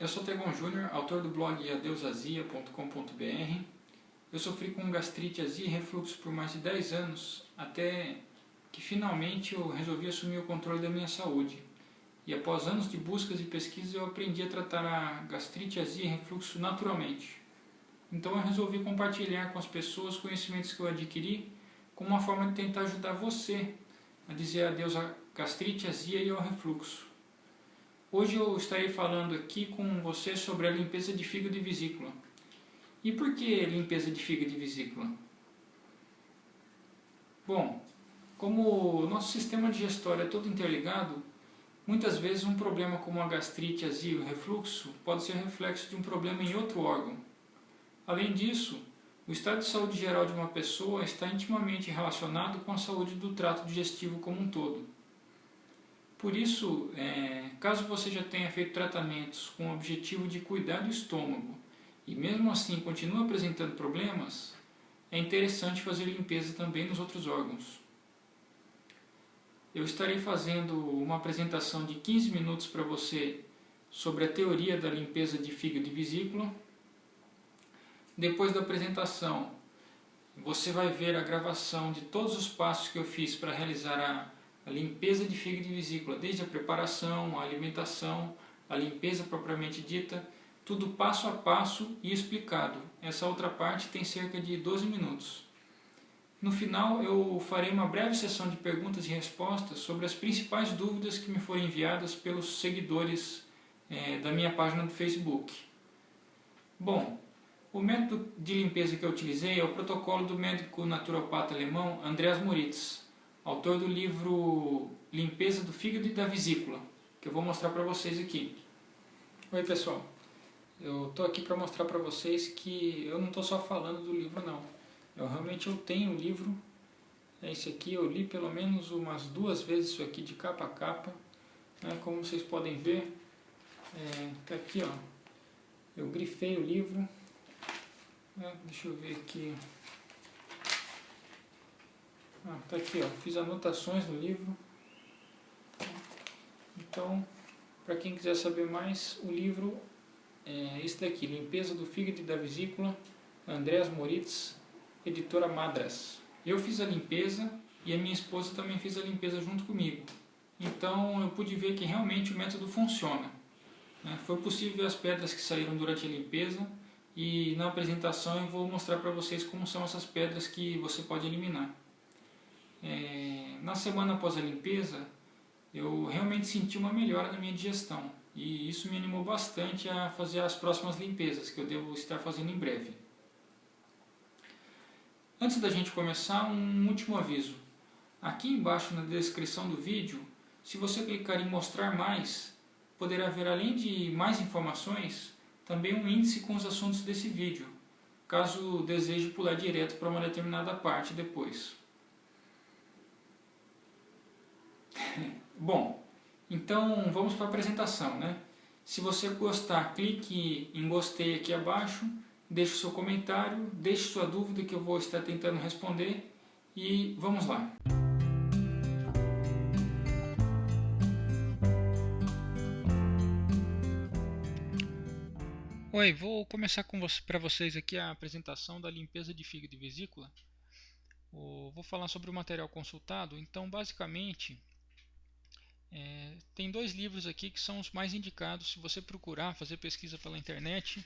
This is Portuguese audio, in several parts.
Eu sou Tegon Júnior, autor do blog adeusazia.com.br. Eu sofri com gastrite, azia e refluxo por mais de 10 anos, até que finalmente eu resolvi assumir o controle da minha saúde. E após anos de buscas e pesquisas eu aprendi a tratar a gastrite, azia e refluxo naturalmente. Então eu resolvi compartilhar com as pessoas os conhecimentos que eu adquiri como uma forma de tentar ajudar você a dizer adeus à gastrite, azia e ao refluxo. Hoje eu estarei falando aqui com você sobre a limpeza de fígado e vesícula. E por que limpeza de fígado e vesícula? Bom, como o nosso sistema digestório é todo interligado, muitas vezes um problema como a gastrite, azia e refluxo pode ser reflexo de um problema em outro órgão. Além disso, o estado de saúde geral de uma pessoa está intimamente relacionado com a saúde do trato digestivo como um todo. Por isso, é, caso você já tenha feito tratamentos com o objetivo de cuidar do estômago e mesmo assim continua apresentando problemas, é interessante fazer limpeza também nos outros órgãos. Eu estarei fazendo uma apresentação de 15 minutos para você sobre a teoria da limpeza de fígado e vesícula. Depois da apresentação, você vai ver a gravação de todos os passos que eu fiz para realizar a a limpeza de fígado e vesícula, desde a preparação, a alimentação, a limpeza propriamente dita, tudo passo a passo e explicado. Essa outra parte tem cerca de 12 minutos. No final eu farei uma breve sessão de perguntas e respostas sobre as principais dúvidas que me foram enviadas pelos seguidores é, da minha página do Facebook. Bom, o método de limpeza que eu utilizei é o protocolo do médico naturopata alemão Andreas Moritz autor do livro Limpeza do Fígado e da Vesícula, que eu vou mostrar para vocês aqui. Oi pessoal, eu estou aqui para mostrar para vocês que eu não estou só falando do livro não. Eu realmente eu tenho o livro, é esse aqui, eu li pelo menos umas duas vezes isso aqui de capa a capa. Né, como vocês podem ver, é, tá aqui ó, eu grifei o livro, né, deixa eu ver aqui, ah, tá aqui, ó. Fiz anotações no livro. Então, para quem quiser saber mais, o livro é esse daqui, Limpeza do Fígado e da Vesícula, Andrés Moritz, editora Madras. Eu fiz a limpeza e a minha esposa também fez a limpeza junto comigo. Então eu pude ver que realmente o método funciona. Né? Foi possível ver as pedras que saíram durante a limpeza e na apresentação eu vou mostrar para vocês como são essas pedras que você pode eliminar. É, na semana após a limpeza, eu realmente senti uma melhora na minha digestão e isso me animou bastante a fazer as próximas limpezas que eu devo estar fazendo em breve. Antes da gente começar, um último aviso. Aqui embaixo na descrição do vídeo, se você clicar em mostrar mais, poderá ver além de mais informações, também um índice com os assuntos desse vídeo, caso deseje pular direto para uma determinada parte depois. Bom, então vamos para a apresentação, né? Se você gostar, clique em gostei aqui abaixo, deixe seu comentário, deixe sua dúvida que eu vou estar tentando responder e vamos lá. Oi, vou começar com você, para vocês aqui a apresentação da limpeza de fígado e vesícula. Vou falar sobre o material consultado, então basicamente é, tem dois livros aqui que são os mais indicados. Se você procurar, fazer pesquisa pela internet,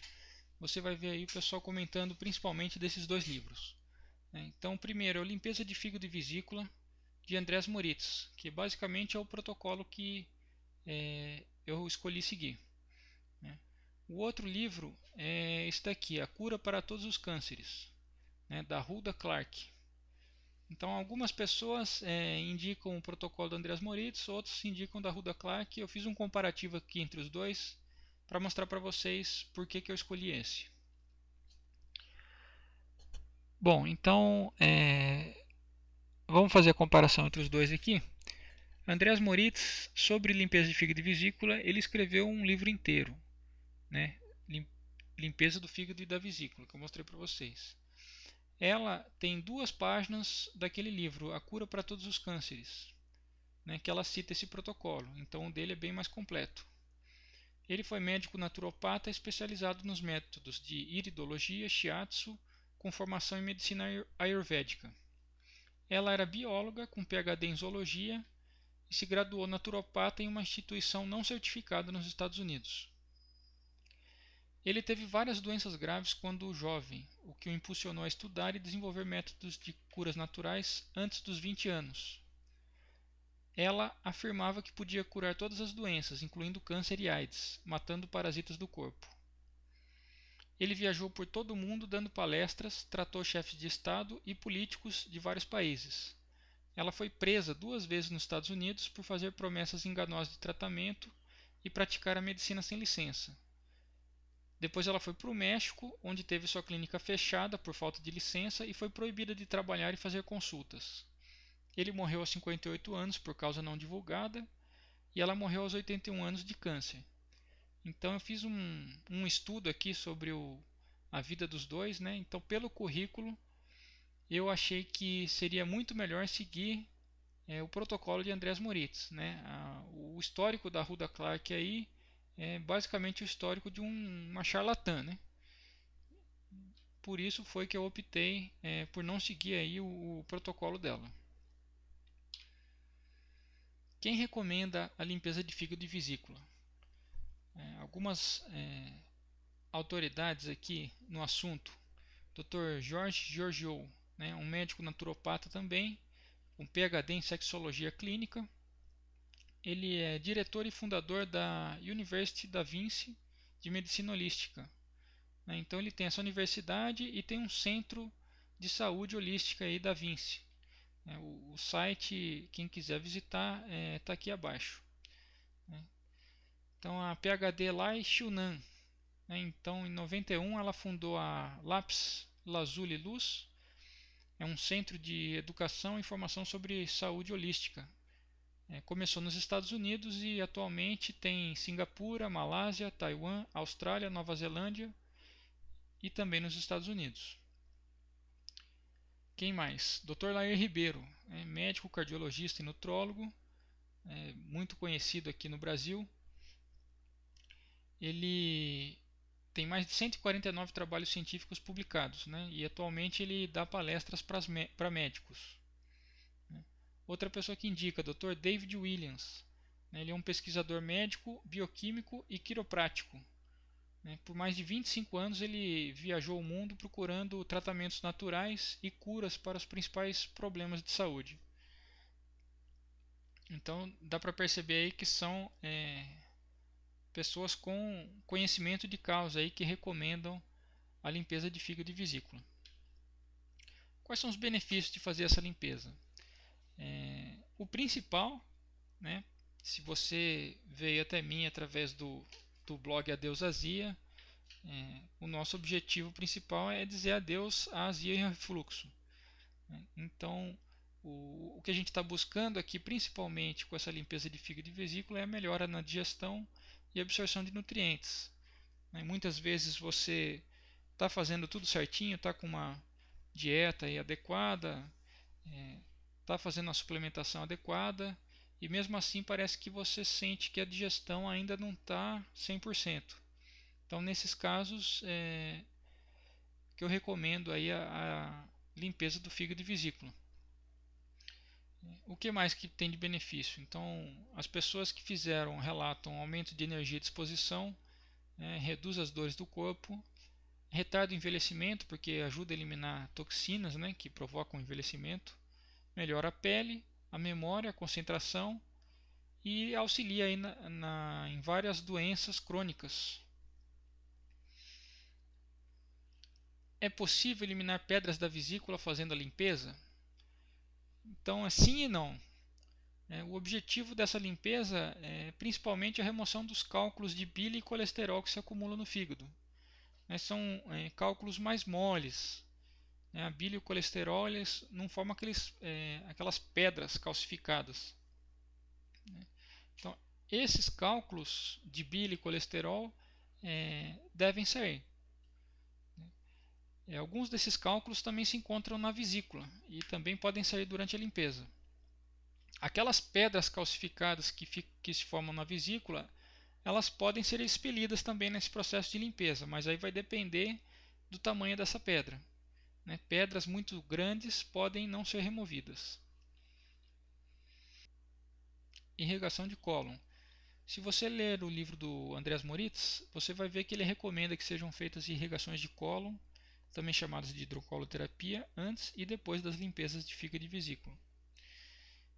você vai ver aí o pessoal comentando principalmente desses dois livros. É, então, primeiro é o Limpeza de Fígado e Vesícula, de Andrés Moritz, que basicamente é o protocolo que é, eu escolhi seguir. Né. O outro livro é este daqui, A Cura para Todos os Cânceres, né, da Hulda Clark. Então, algumas pessoas é, indicam o protocolo do Andreas Moritz, outros indicam da Ruda Clark. Eu fiz um comparativo aqui entre os dois para mostrar para vocês por que, que eu escolhi esse. Bom, então é, vamos fazer a comparação entre os dois aqui. Andreas Moritz, sobre limpeza de fígado e vesícula, ele escreveu um livro inteiro, né? Limpeza do fígado e da vesícula, que eu mostrei para vocês. Ela tem duas páginas daquele livro, A Cura para Todos os Cânceres, né, que ela cita esse protocolo. Então o dele é bem mais completo. Ele foi médico naturopata especializado nos métodos de iridologia, shiatsu, com formação em medicina ayurvédica. Ela era bióloga com PhD em zoologia e se graduou naturopata em uma instituição não certificada nos Estados Unidos. Ele teve várias doenças graves quando jovem, o que o impulsionou a estudar e desenvolver métodos de curas naturais antes dos 20 anos. Ela afirmava que podia curar todas as doenças, incluindo câncer e AIDS, matando parasitas do corpo. Ele viajou por todo o mundo dando palestras, tratou chefes de Estado e políticos de vários países. Ela foi presa duas vezes nos Estados Unidos por fazer promessas enganosas de tratamento e praticar a medicina sem licença. Depois ela foi para o México, onde teve sua clínica fechada por falta de licença e foi proibida de trabalhar e fazer consultas. Ele morreu aos 58 anos por causa não divulgada e ela morreu aos 81 anos de câncer. Então eu fiz um, um estudo aqui sobre o, a vida dos dois, né? Então pelo currículo eu achei que seria muito melhor seguir é, o protocolo de Andrés Moritz, né? A, o histórico da Ruda Clark aí é basicamente o histórico de um, uma charlatã, né? Por isso foi que eu optei é, por não seguir aí o, o protocolo dela. Quem recomenda a limpeza de fígado e vesícula? É, algumas é, autoridades aqui no assunto. Dr. Jorge Giorgio, né, um médico naturopata também, um PhD em sexologia clínica, ele é diretor e fundador da University da Vinci de Medicina Holística. Né? Então ele tem essa universidade e tem um centro de saúde holística aí da Vinci. Né? O, site, quem quiser visitar, está é, aqui abaixo. Né? Então a PhD lá é Shunan. Né? Então em 91 ela fundou a Lápis Lazuli Luz. É um centro de educação e informação sobre saúde holística é, começou nos Estados Unidos e atualmente tem Singapura, Malásia, Taiwan, Austrália, Nova Zelândia e também nos Estados Unidos. Quem mais? Dr. Lair Ribeiro, é médico, cardiologista e nutrólogo, é muito conhecido aqui no Brasil. Ele tem mais de 149 trabalhos científicos publicados né? e atualmente ele dá palestras para médicos. Outra pessoa que indica, Dr. David Williams. Né, ele é um pesquisador médico, bioquímico e quiroprático. Né, por mais de 25 anos ele viajou o mundo procurando tratamentos naturais e curas para os principais problemas de saúde. Então dá para perceber aí que são é, pessoas com conhecimento de causa aí que recomendam a limpeza de fígado e vesícula. Quais são os benefícios de fazer essa limpeza? É, o principal, né, se você veio até mim através do, do blog Adeus Azia, é, o nosso objetivo principal é dizer adeus à azia e refluxo. Né. Então, o, o que a gente está buscando aqui, principalmente com essa limpeza de fígado e vesícula, é a melhora na digestão e absorção de nutrientes. Né. Muitas vezes você está fazendo tudo certinho, está com uma dieta adequada, é, está fazendo a suplementação adequada e mesmo assim parece que você sente que a digestão ainda não está 100%. Então nesses casos é, que eu recomendo aí a, a limpeza do fígado e vesícula. O que mais que tem de benefício? Então, as pessoas que fizeram relatam aumento de energia e disposição, né, reduz as dores do corpo, retarda o envelhecimento, porque ajuda a eliminar toxinas né, que provocam o envelhecimento, melhora a pele, a memória, a concentração e auxilia aí na, na, em várias doenças crônicas. É possível eliminar pedras da vesícula fazendo a limpeza? Então, é sim e não. É, o objetivo dessa limpeza é principalmente a remoção dos cálculos de bile e colesterol que se acumulam no fígado. É, são é, cálculos mais moles, né, a bile e o colesterol eles não formam aqueles, é, aquelas pedras calcificadas. Né? Então, esses cálculos de bile e colesterol é, devem sair. É, alguns desses cálculos também se encontram na vesícula e também podem sair durante a limpeza. Aquelas pedras calcificadas que, que se formam na vesícula, elas podem ser expelidas também nesse processo de limpeza, mas aí vai depender do tamanho dessa pedra. Né? Pedras muito grandes podem não ser removidas. Irrigação de cólon. Se você ler o livro do Andreas Moritz, você vai ver que ele recomenda que sejam feitas irrigações de cólon, também chamadas de hidrocoloterapia, antes e depois das limpezas de fígado e vesícula.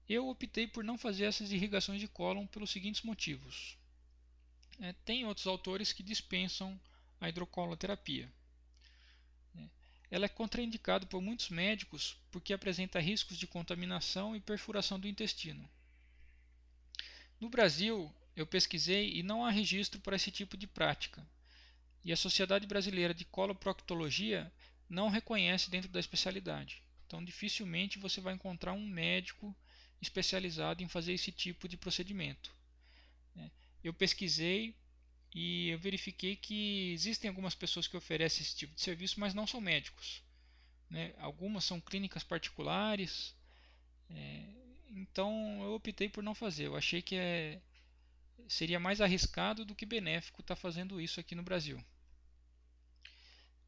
Eu optei por não fazer essas irrigações de cólon pelos seguintes motivos. É, tem outros autores que dispensam a hidrocoloterapia. Ela é contraindicada por muitos médicos porque apresenta riscos de contaminação e perfuração do intestino. No Brasil, eu pesquisei e não há registro para esse tipo de prática. E a Sociedade Brasileira de Coloproctologia não reconhece dentro da especialidade. Então, dificilmente você vai encontrar um médico especializado em fazer esse tipo de procedimento. É, eu pesquisei e eu verifiquei que existem algumas pessoas que oferecem esse tipo de serviço, mas não são médicos. Né? Algumas são clínicas particulares. É, então eu optei por não fazer. Eu achei que é, seria mais arriscado do que benéfico estar tá fazendo isso aqui no Brasil.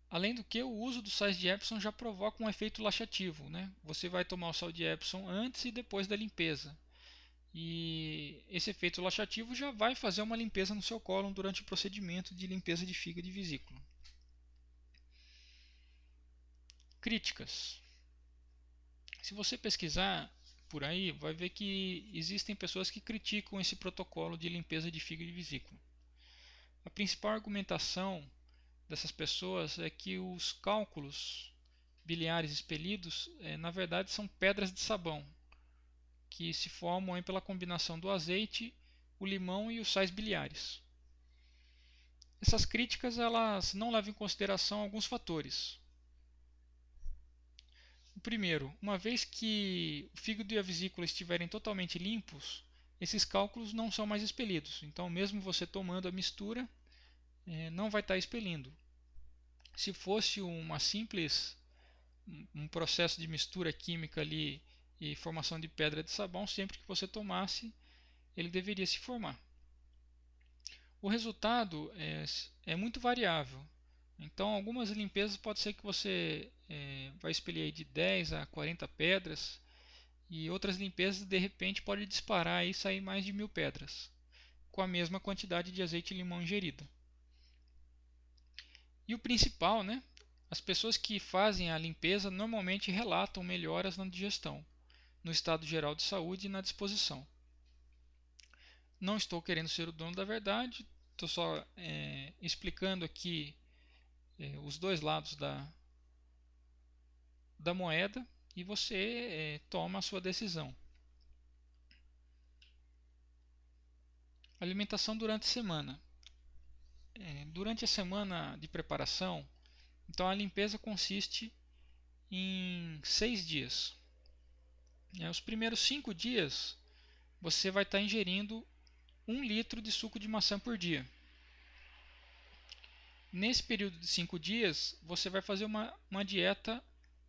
Além do que, o uso do sais de Epsom já provoca um efeito laxativo. Né? Você vai tomar o sal de Epsom antes e depois da limpeza. E esse efeito laxativo já vai fazer uma limpeza no seu cólon durante o procedimento de limpeza de fígado e vesícula. Críticas. Se você pesquisar por aí, vai ver que existem pessoas que criticam esse protocolo de limpeza de fígado e vesícula. A principal argumentação dessas pessoas é que os cálculos biliares expelidos, é, na verdade, são pedras de sabão, que se formam pela combinação do azeite, o limão e os sais biliares. Essas críticas elas não levam em consideração alguns fatores. O primeiro, uma vez que o fígado e a vesícula estiverem totalmente limpos, esses cálculos não são mais expelidos. Então, mesmo você tomando a mistura, é, não vai estar expelindo. Se fosse uma simples um processo de mistura química ali e formação de pedra de sabão, sempre que você tomasse, ele deveria se formar. O resultado é, é muito variável. Então, algumas limpezas pode ser que você é, vai expelir de 10 a 40 pedras e outras limpezas de repente pode disparar e sair mais de mil pedras com a mesma quantidade de azeite limão ingerido. E o principal, né? As pessoas que fazem a limpeza normalmente relatam melhoras na digestão, no estado geral de saúde e na disposição. Não estou querendo ser o dono da verdade, estou só é, explicando aqui é, os dois lados da, da moeda e você é, toma a sua decisão. Alimentação durante a semana. É, durante a semana de preparação, então a limpeza consiste em seis dias. É, os primeiros cinco dias você vai estar ingerindo um litro de suco de maçã por dia. Nesse período de 5 dias, você vai fazer uma, uma dieta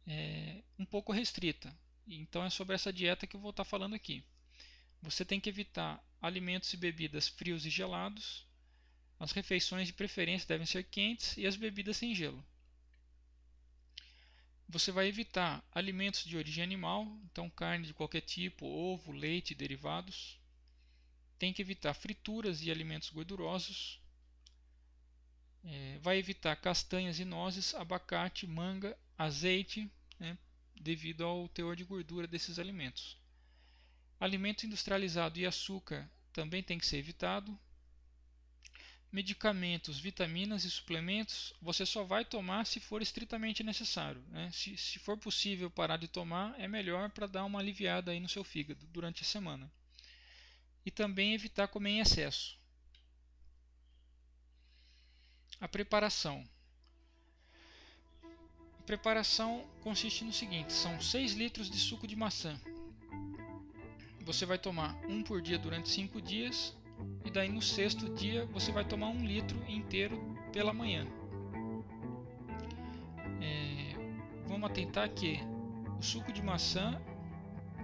é, um pouco restrita. Então é sobre essa dieta que eu vou estar falando aqui. Você tem que evitar alimentos e bebidas frios e gelados. As refeições de preferência devem ser quentes e as bebidas sem gelo. Você vai evitar alimentos de origem animal, então carne de qualquer tipo, ovo, leite derivados. Tem que evitar frituras e alimentos gordurosos. É, vai evitar castanhas e nozes, abacate, manga, azeite, né, devido ao teor de gordura desses alimentos. Alimento industrializado e açúcar também tem que ser evitado. Medicamentos, vitaminas e suplementos você só vai tomar se for estritamente necessário. Né? Se, se for possível parar de tomar, é melhor para dar uma aliviada aí no seu fígado durante a semana. E também evitar comer em excesso. A preparação. A preparação consiste no seguinte: são 6 litros de suco de maçã. Você vai tomar um por dia durante 5 dias, e daí no sexto dia você vai tomar um litro inteiro pela manhã. É, vamos atentar que o suco de maçã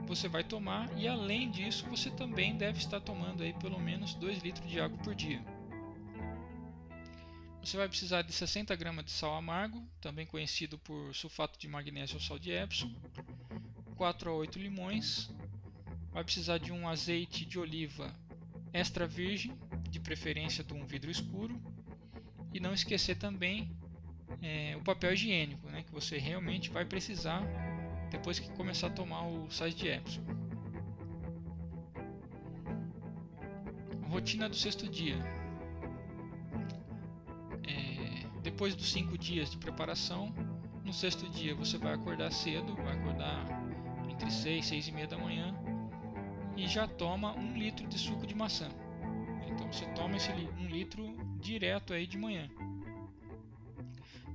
você vai tomar e além disso você também deve estar tomando aí pelo menos 2 litros de água por dia. Você vai precisar de 60 gramas de sal amargo, também conhecido por sulfato de magnésio ou sal de Epsom, 4 a 8 limões, vai precisar de um azeite de oliva extra virgem, de preferência de um vidro escuro, e não esquecer também é, o papel higiênico, né, que você realmente vai precisar depois que começar a tomar o sais de Epsom. Rotina do sexto dia. É, depois dos cinco dias de preparação, no sexto dia você vai acordar cedo, vai acordar entre 6 e 6 e meia da manhã e já toma um litro de suco de maçã. Então você toma esse um litro direto aí de manhã.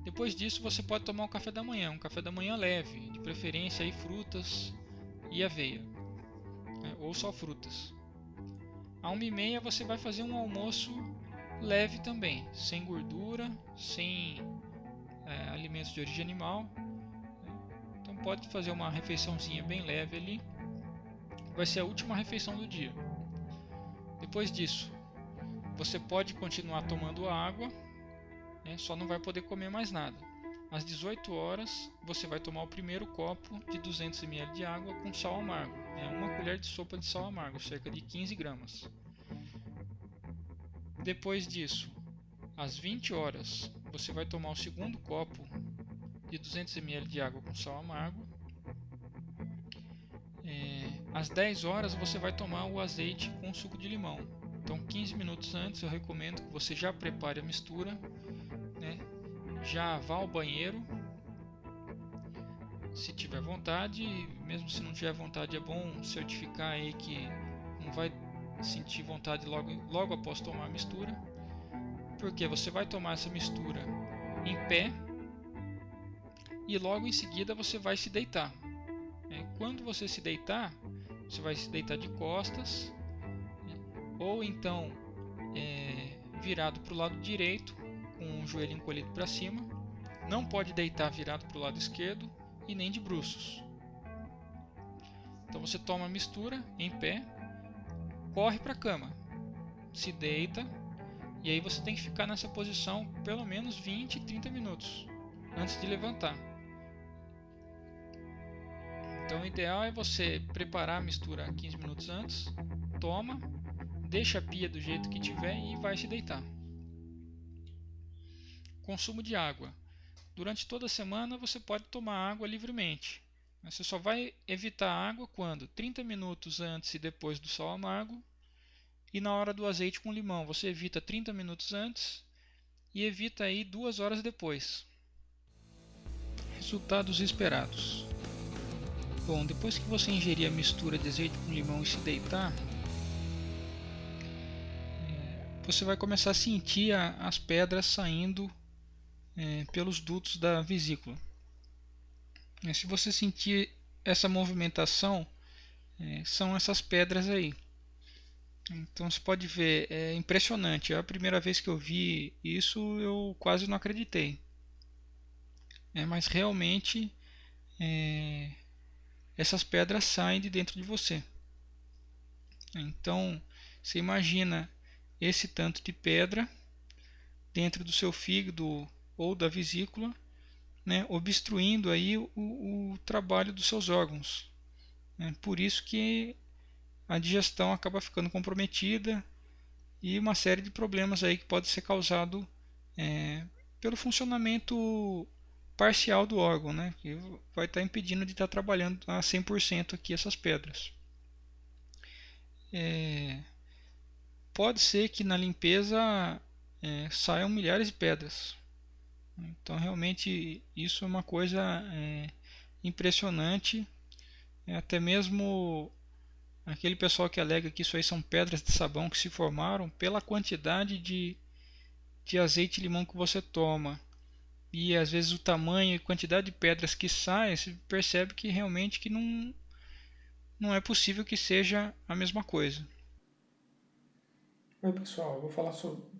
Depois disso você pode tomar um café da manhã, um café da manhã leve, de preferência aí frutas e aveia, né? ou só frutas. A 1h30 você vai fazer um almoço leve também, sem gordura, sem é, alimentos de origem animal. Né? Então pode fazer uma refeiçãozinha bem leve ali. Vai ser a última refeição do dia. Depois disso, você pode continuar tomando água, né? só não vai poder comer mais nada. Às 18 horas, você vai tomar o primeiro copo de 200 ml de água com sal amargo. É uma colher de sopa de sal amargo, cerca de 15 gramas. Depois disso, às 20 horas, você vai tomar o segundo copo de 200 ml de água com sal amargo. É, às 10 horas, você vai tomar o azeite com suco de limão. Então, 15 minutos antes, eu recomendo que você já prepare a mistura né? já vá ao banheiro se tiver vontade, mesmo se não tiver vontade é bom certificar aí que não vai sentir vontade logo, logo após tomar a mistura, porque você vai tomar essa mistura em pé e logo em seguida você vai se deitar. É, quando você se deitar, você vai se deitar de costas ou então é, virado para o lado direito com o joelho encolhido para cima, não pode deitar virado para o lado esquerdo e nem de bruços. Então você toma a mistura em pé, corre para a cama, se deita e aí você tem que ficar nessa posição pelo menos 20, 30 minutos antes de levantar. Então o ideal é você preparar a mistura 15 minutos antes, toma, deixa a pia do jeito que tiver e vai se deitar. Consumo de água. Durante toda a semana você pode tomar água livremente. Você só vai evitar água quando 30 minutos antes e depois do sal amargo e na hora do azeite com limão. Você evita 30 minutos antes e evita aí duas horas depois. Resultados esperados. Bom, depois que você ingerir a mistura de azeite com limão e se deitar, é, você vai começar a sentir as pedras saindo é, pelos dutos da vesícula. É, se você sentir essa movimentação, são essas pedras aí. Então você pode ver, é impressionante. A primeira vez que eu vi isso, eu quase não acreditei. É, mas realmente é, essas pedras saem de dentro de você. Então você imagina esse tanto de pedra dentro do seu fígado ou da vesícula, né, obstruindo aí o, o, trabalho dos seus órgãos. Né? Por isso que a digestão acaba ficando comprometida e uma série de problemas aí que pode ser causado é, pelo funcionamento parcial do órgão, né, que vai estar impedindo de estar trabalhando a 100% aqui essas pedras. É, pode ser que na limpeza é, saiam milhares de pedras, então realmente isso é uma coisa é, impressionante. É, até mesmo aquele pessoal que alega que isso aí são pedras de sabão que se formaram pela quantidade de, de azeite e limão que você toma e às vezes o tamanho e quantidade de pedras que saem, você percebe que realmente que não, não é possível que seja a mesma coisa. Oi pessoal, vou falar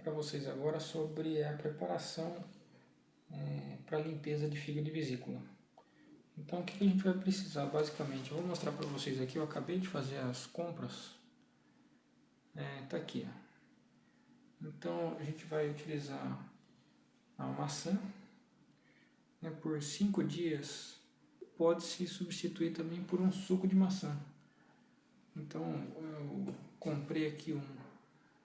para vocês agora sobre a preparação é, para limpeza de fígado e vesícula. Então o que a gente vai precisar basicamente? Eu vou mostrar para vocês aqui, eu acabei de fazer as compras. É, tá aqui. Ó. Então a gente vai utilizar a maçã. Né, por 5 dias pode-se substituir também por um suco de maçã. Então eu comprei aqui um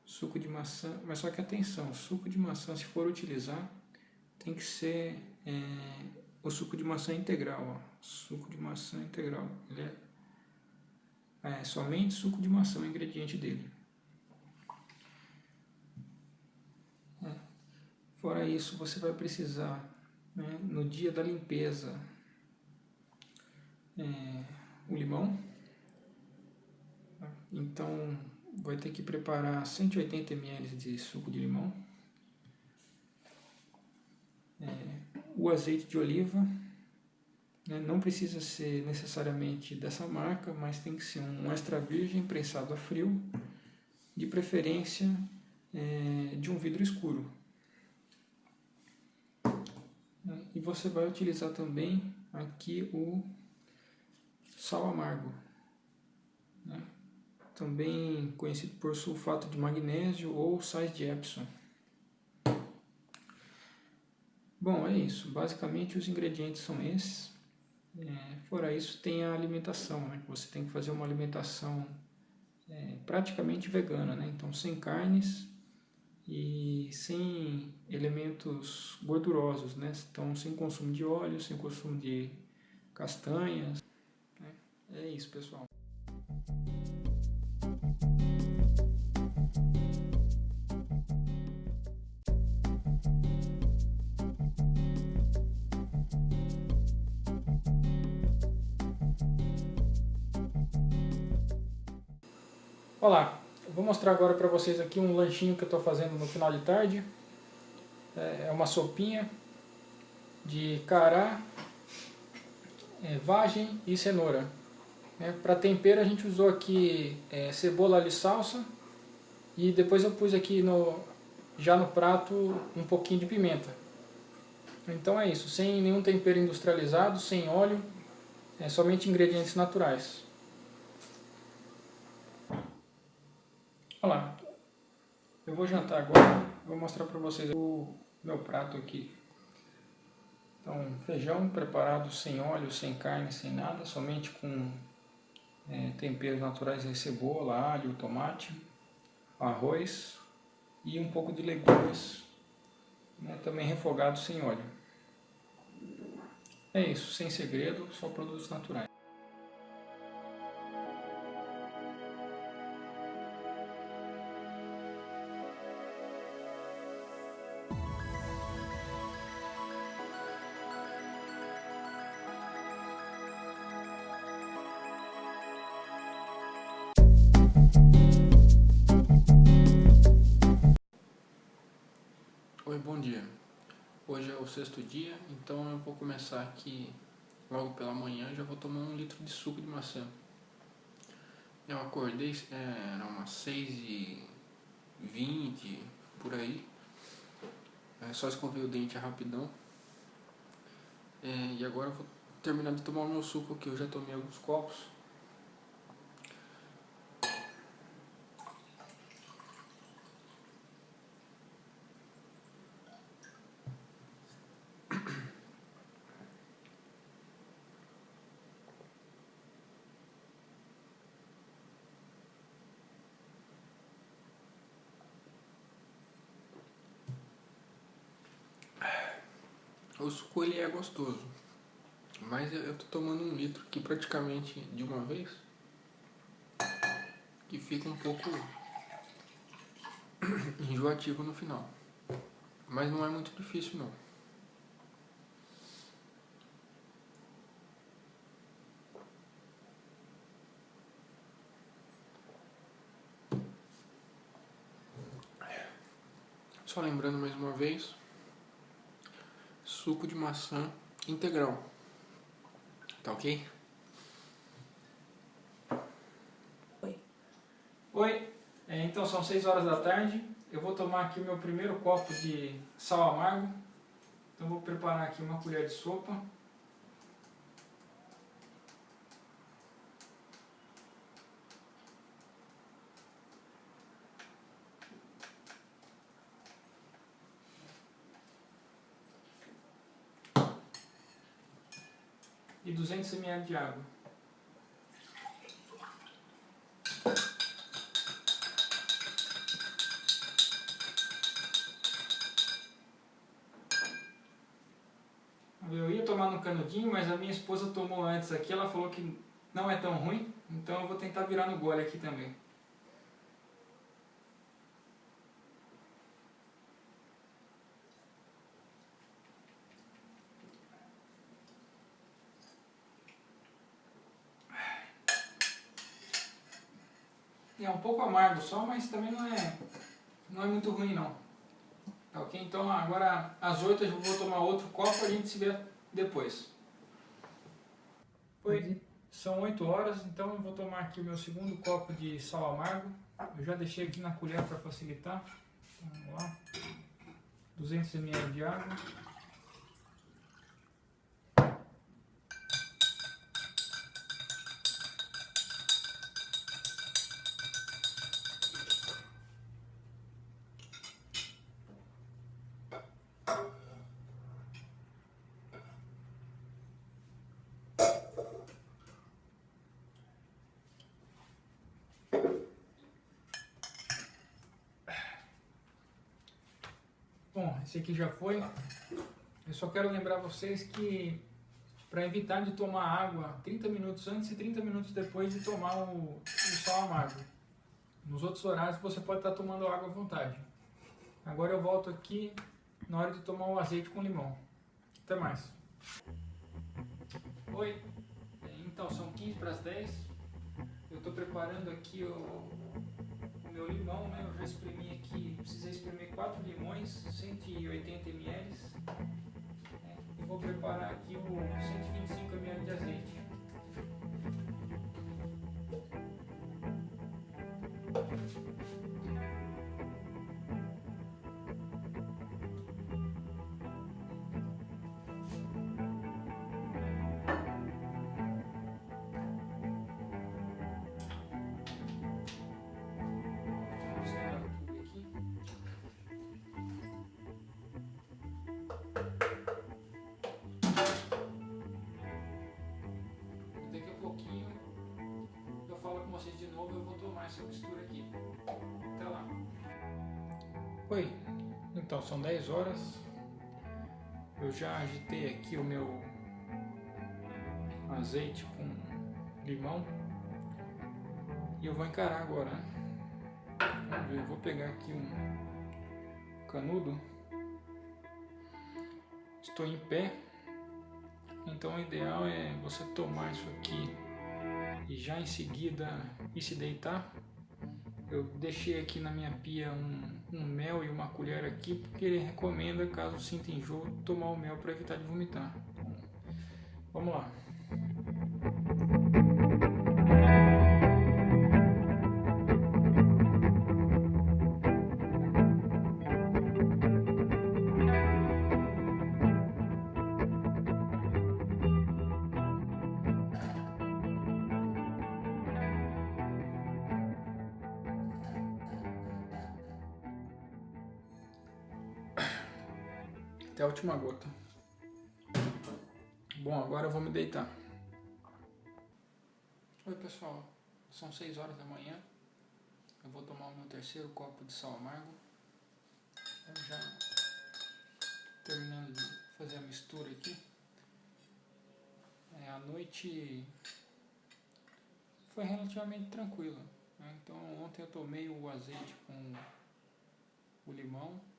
suco de maçã, mas só que atenção, suco de maçã se for utilizar tem que ser é, o suco de maçã integral, ó, suco de maçã integral, ele é, é somente suco de maçã o ingrediente dele. É. Fora isso, você vai precisar, né, no dia da limpeza, é, o limão, então vai ter que preparar 180 ml de suco de limão, é, o azeite de oliva, né, não precisa ser necessariamente dessa marca, mas tem que ser um extra virgem prensado a frio, de preferência é, de um vidro escuro. E você vai utilizar também aqui o sal amargo, né? também conhecido por sulfato de magnésio ou sais de Epsom. Bom, é isso. Basicamente os ingredientes são esses. É, fora isso tem a alimentação, né? Você tem que fazer uma alimentação é, praticamente vegana, né? Então sem carnes e sem elementos gordurosos, né? Então sem consumo de óleo, sem consumo de castanhas. Né? É isso, pessoal. Olá, vou mostrar agora para vocês aqui um lanchinho que eu estou fazendo no final de tarde. É, é uma sopinha de cará, é, vagem e cenoura. É, para tempero a gente usou aqui é, cebola e salsa e depois eu pus aqui no, já no prato um pouquinho de pimenta. Então é isso, sem nenhum tempero industrializado, sem óleo, é somente ingredientes naturais. Olá, eu vou jantar agora, vou mostrar para vocês o meu prato aqui. Então, feijão preparado sem óleo, sem carne, sem nada, somente com é, temperos naturais cebola, alho, tomate, arroz e um pouco de legumes, né, também refogado sem óleo. É isso, sem segredo, só produtos naturais. Sexto dia, então eu vou começar aqui logo pela manhã já vou tomar um litro de suco de maçã. Eu acordei, é, era umas 6 e 20 por aí. É só escover o dente rapidão. É, e agora eu vou terminar de tomar o meu suco aqui. Eu já tomei alguns copos. O suco ele é gostoso, mas eu tô tomando um litro aqui praticamente de uma vez, que fica um pouco enjoativo no final. Mas não é muito difícil não. Só lembrando mais uma vez, suco de maçã integral. Tá ok? Oi. Oi, é, então são 6 horas da tarde. Eu vou tomar aqui o meu primeiro copo de sal amargo. Então vou preparar aqui uma colher de sopa. E 200 ml de água. Eu ia tomar no canudinho, mas a minha esposa tomou antes aqui, ela falou que não é tão ruim, então eu vou tentar virar no gole aqui também. Pouco amargo só, mas também não é, não é muito ruim não. Tá ok? Então agora às 8 eu vou tomar outro copo, a gente se vê depois. Oi, são 8 horas, então eu vou tomar aqui o meu segundo copo de sal amargo. Eu já deixei aqui na colher para facilitar. Vamos lá. 200 ml de água. Bom, esse aqui já foi. Eu só quero lembrar vocês que para evitar de tomar água 30 minutos antes e 30 minutos depois de tomar o, o sal amargo. Nos outros horários você pode estar tomando água à vontade. Agora eu volto aqui na hora de tomar o azeite com limão. Até mais. Oi, então são 15 para as 10. Eu estou preparando aqui o meu limão, né? Eu já espremi aqui, precisei espremer 4 limões, 180 ml. Né? E vou preparar aqui o 125 ml de azeite. Tomar essa aqui. Até lá. Oi, então são 10 horas. Eu já agitei aqui o meu azeite com limão. E eu vou encarar agora. né? Vamos ver, eu vou pegar aqui um canudo. Estou em pé, então o ideal é você tomar isso aqui e já em seguida ir se deitar. Eu deixei aqui na minha pia um, um mel e uma colher aqui porque ele recomenda, caso sinta enjoo, tomar o mel para evitar de vomitar. Vamos lá. Última gota. Bom, agora eu vou me deitar. Oi pessoal, são 6 horas da manhã. Eu vou tomar o meu terceiro copo de sal amargo. Eu já terminando de fazer a mistura aqui. É, a noite foi relativamente tranquila. né? Então ontem eu tomei o azeite com o limão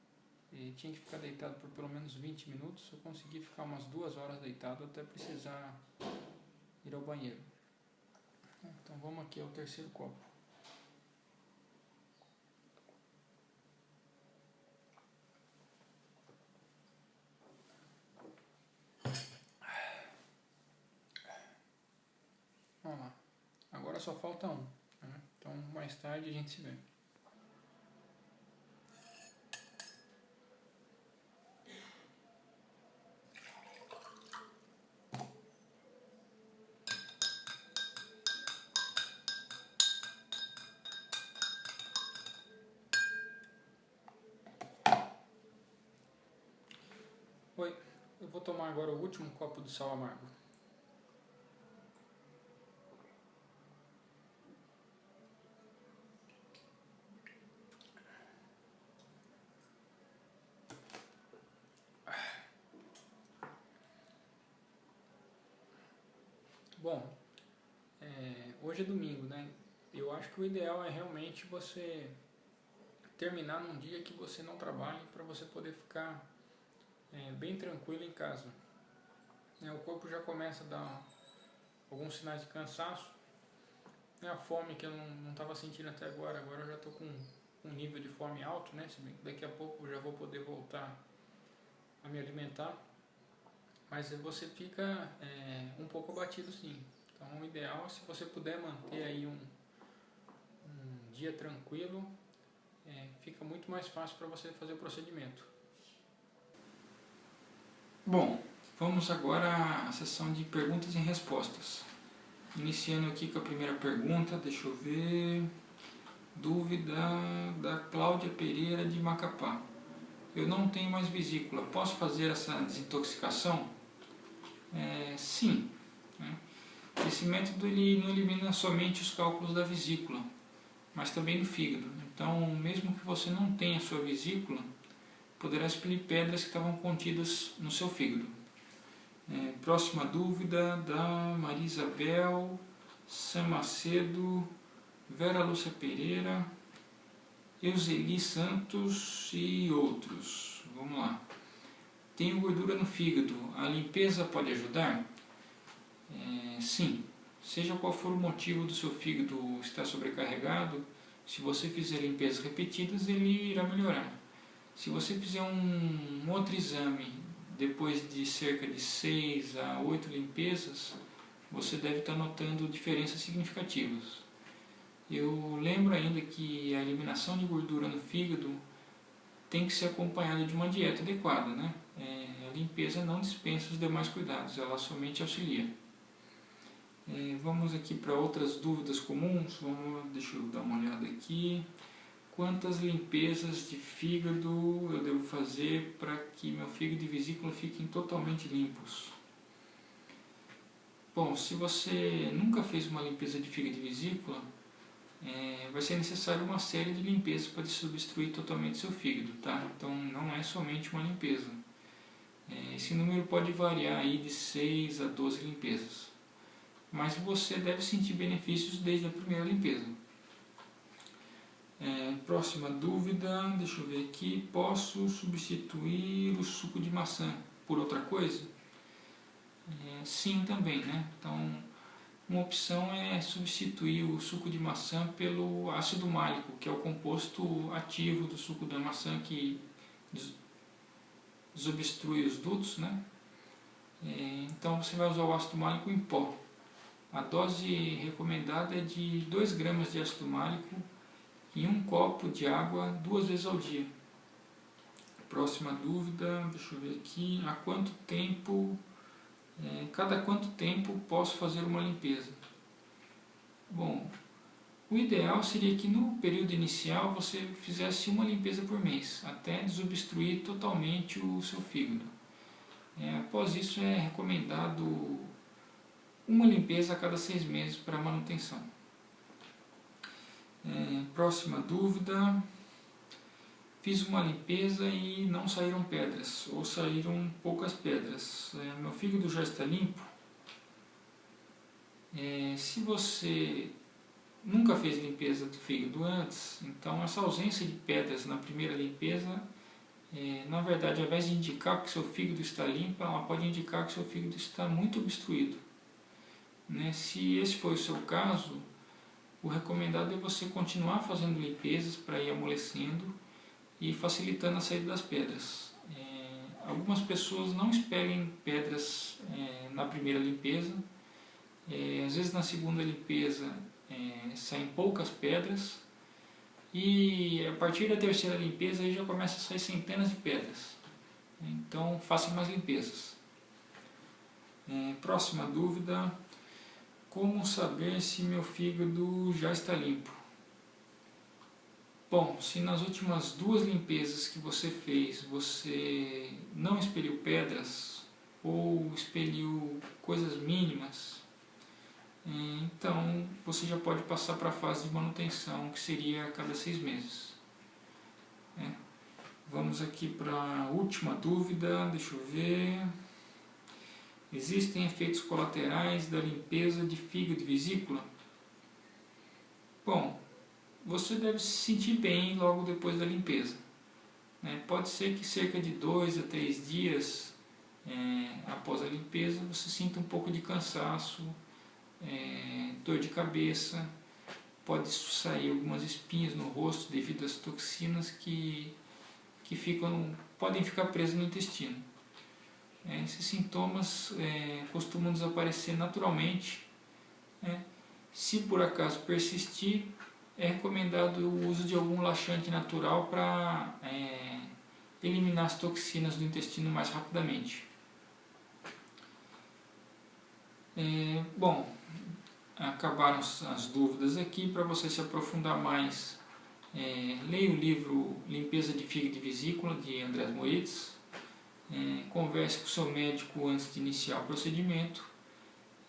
e tinha que ficar deitado por pelo menos 20 minutos. Eu consegui ficar umas duas horas deitado até precisar ir ao banheiro. Então vamos aqui ao terceiro copo. Vamos lá. Agora só falta um. né? Então mais tarde a gente se vê. último copo do sal amargo. Bom, é, hoje é domingo, né? Eu acho que o ideal é realmente você terminar num dia que você não trabalhe para você poder ficar é, bem tranquilo em casa. É, o corpo já começa a dar alguns sinais de cansaço. É a fome que eu não estava sentindo até agora, agora eu já estou com um nível de fome alto, né? Se bem que daqui a pouco eu já vou poder voltar a me alimentar. Mas você fica é, um pouco abatido sim. Então o ideal é se você puder manter aí um, um dia tranquilo, é, fica muito mais fácil para você fazer o procedimento. Bom, vamos agora à sessão de perguntas e respostas. Iniciando aqui com a primeira pergunta, deixa eu ver... Dúvida da Cláudia Pereira de Macapá. Eu não tenho mais vesícula, posso fazer essa desintoxicação? É, sim. Né? Esse método ele não elimina somente os cálculos da vesícula, mas também do fígado. Então, mesmo que você não tenha sua vesícula, poderá expelir pedras que estavam contidas no seu fígado. É, próxima dúvida da Maria Isabel Sam Macedo, Vera Lúcia Pereira, Euseli Santos e outros. Vamos lá. Tenho gordura no fígado, a limpeza pode ajudar? É, sim. Seja qual for o motivo do seu fígado estar sobrecarregado, se você fizer limpezas repetidas, ele irá melhorar. Se você fizer um, um outro exame depois de cerca de 6 a 8 limpezas, você deve estar notando diferenças significativas. Eu lembro ainda que a eliminação de gordura no fígado tem que ser acompanhada de uma dieta adequada. Né? É, a limpeza não dispensa os demais cuidados, ela somente auxilia. É, vamos aqui para outras dúvidas comuns. Vamos, deixa eu dar uma olhada aqui. Quantas limpezas de fígado eu devo fazer para que meu fígado e vesícula fiquem totalmente limpos? Bom, se você nunca fez uma limpeza de fígado e vesícula, é, vai ser necessário uma série de limpezas para substituir totalmente seu fígado, tá? Então não é somente uma limpeza. É, esse número pode variar aí de 6 a 12 limpezas. Mas você deve sentir benefícios desde a primeira limpeza. É, próxima dúvida, deixa eu ver aqui. Posso substituir o suco de maçã por outra coisa? É, sim, também, né? Então, uma opção é substituir o suco de maçã pelo ácido málico, que é o composto ativo do suco da maçã que desobstrui os dutos, né? É, então você vai usar o ácido málico em pó. A dose recomendada é de 2 gramas de ácido málico em um copo de água duas vezes ao dia. Próxima dúvida, deixa eu ver aqui, há quanto tempo é, cada quanto tempo posso fazer uma limpeza? Bom, o ideal seria que no período inicial você fizesse uma limpeza por mês, até desobstruir totalmente o seu fígado. É, após isso é recomendado uma limpeza a cada seis meses para manutenção. É, próxima dúvida. Fiz uma limpeza e não saíram pedras, ou saíram poucas pedras. É, meu fígado já está limpo. É, se você nunca fez limpeza do fígado antes, então essa ausência de pedras na primeira limpeza, é, na verdade, ao invés de indicar que seu fígado está limpo, ela pode indicar que seu fígado está muito obstruído. Né? Se esse for o seu caso, o recomendado é você continuar fazendo limpezas para ir amolecendo e facilitando a saída das pedras. É, algumas pessoas não expelem pedras é, na primeira limpeza, é, às vezes na segunda limpeza é, saem poucas pedras e a partir da terceira limpeza aí já começa a sair centenas de pedras. Então faça mais limpezas. É, próxima dúvida, como saber se meu fígado já está limpo? Bom, se nas últimas duas limpezas que você fez você não expeliu pedras ou expeliu coisas mínimas, então você já pode passar para a fase de manutenção, que seria a cada seis meses. É. Vamos aqui para a última dúvida, deixa eu ver. Existem efeitos colaterais da limpeza de fígado e vesícula? Bom, você deve se sentir bem logo depois da limpeza. Né? Pode ser que cerca de dois a três dias é, após a limpeza você sinta um pouco de cansaço, é, dor de cabeça, pode sair algumas espinhas no rosto devido às toxinas que, que ficam, podem ficar presas no intestino. É, esses sintomas é, costumam desaparecer naturalmente. Né? Se por acaso persistir, é recomendado o uso de algum laxante natural para é, eliminar as toxinas do intestino mais rapidamente. É, bom, acabaram as dúvidas aqui. Para você se aprofundar mais, é, leia o livro Limpeza de Fígado e Vesícula, de Andrés Moedes. É, converse com o seu médico antes de iniciar o procedimento.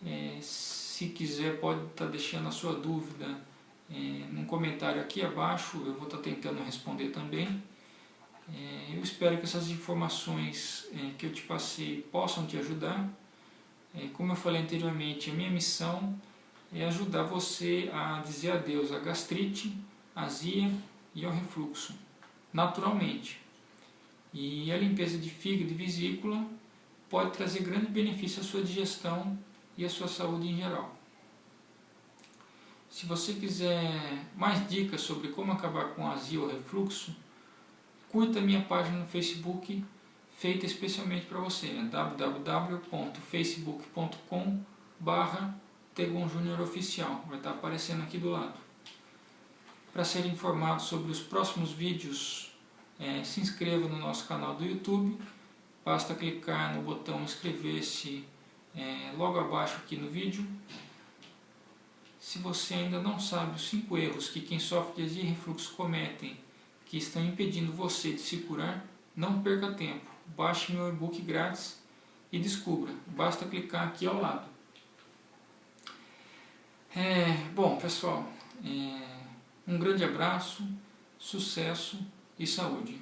É, se quiser, pode estar tá deixando a sua dúvida é, num comentário aqui abaixo, eu vou estar tá tentando responder também. É, eu espero que essas informações é, que eu te passei possam te ajudar. É, como eu falei anteriormente, a minha missão é ajudar você a dizer adeus à gastrite, azia e ao refluxo, naturalmente. E a limpeza de fígado e vesícula pode trazer grande benefício à sua digestão e à sua saúde em geral. Se você quiser mais dicas sobre como acabar com azia ou refluxo, curta minha página no Facebook, feita especialmente para você, é www.facebook.com barra Tegon Júnior Oficial, vai estar aparecendo aqui do lado. Para ser informado sobre os próximos vídeos, é, se inscreva no nosso canal do YouTube, basta clicar no botão inscrever-se é, logo abaixo aqui no vídeo. Se você ainda não sabe os 5 erros que quem sofre de azia e refluxo cometem, que estão impedindo você de se curar, não perca tempo. Baixe meu e-book grátis e descubra. Basta clicar aqui ao lado. É, bom, pessoal, é, um grande abraço, sucesso e saúde.